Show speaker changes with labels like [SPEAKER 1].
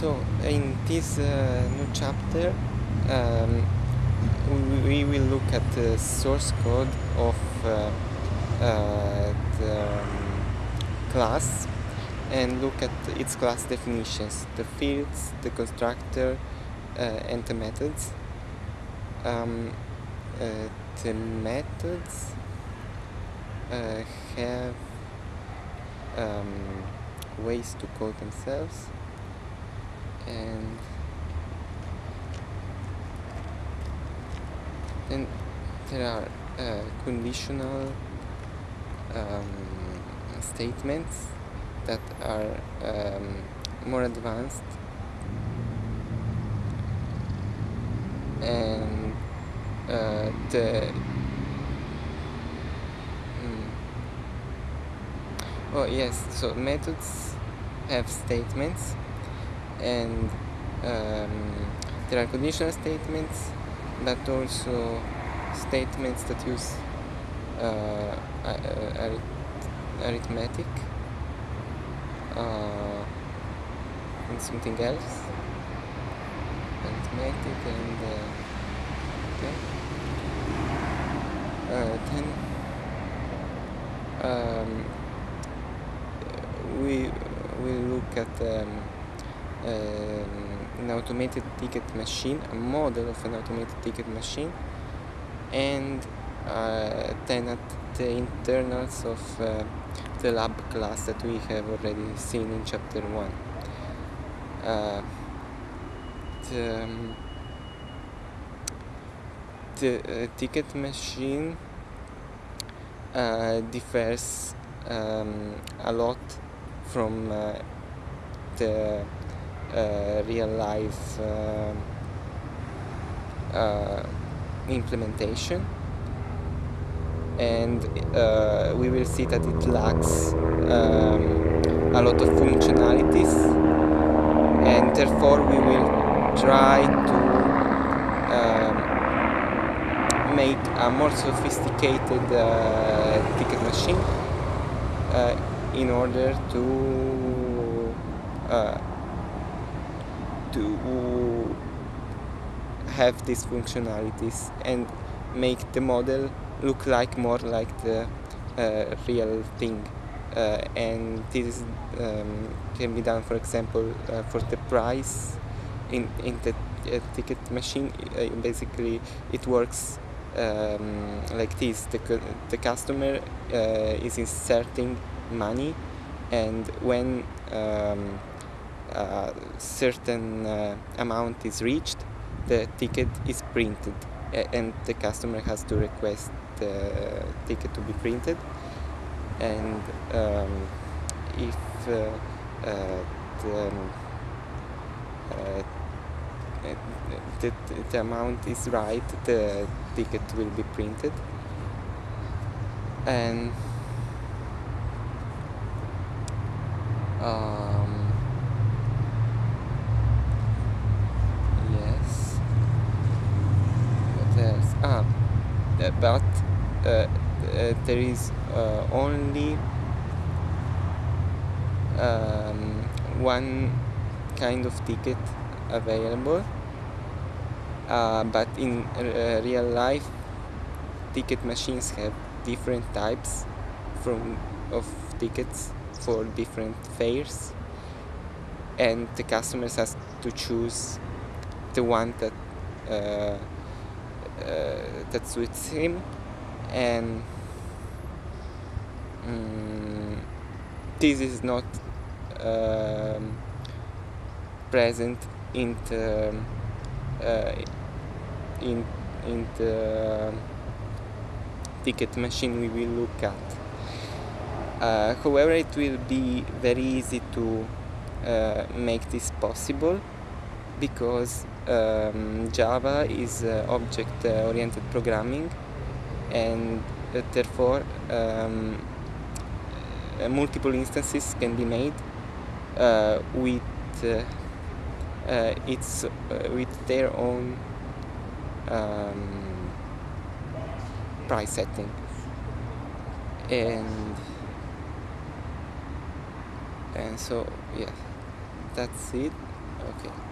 [SPEAKER 1] so in this uh, new chapter um, we will look at the source code of uh, uh, the um, class and look at its class definitions, the fields, the constructor, uh, and the methods. Um, uh, the methods uh, have um, ways to call themselves and then there are uh, conditional um, statements that are um, more advanced. And uh, the mm, oh yes so methods have statements and um, there are conditional statements but also statements that use uh, arithmetic uh, and something else. Arithmetic and uh, okay. Uh, then um, we will look at um, an automated ticket machine, a model of an automated ticket machine, and uh, then at the internals of uh, the lab class that we have already seen in chapter 1. Uh, the, um, uh, ticket machine uh, differs um, a lot from uh, the real life um, uh, implementation. And uh, we will see that it lacks um, a lot of functionalities. And therefore we will try to um, make a more sophisticated uh, ticket machine uh, in order to uh, to have these functionalities and make the model look like more like the uh, real thing. Uh, and this um, can be done for example uh, for the price in, in the uh, ticket machine. Uh, basically it works um, like this. The, the customer uh, is inserting money and when um, a certain uh, amount is reached, the ticket is printed and the customer has to request the ticket to be printed. And um, if uh, uh, the, um, uh, the, the amount is right, the ticket will be printed. And um, ah, but uh, uh, there is uh, only um, one kind of ticket available. Uh, but in uh, real life ticket machines have different types from of tickets for different fares. And the customers has to choose the one that uh, that suits him and um, this is not um, present in the uh, in in the ticket machine we will look at. Uh, however it will be very easy to uh, make this possible because um, Java is uh, object-oriented programming and uh, therefore um, uh, multiple instances can be made with its with their own um, price setting. And and so yeah that's it. Okay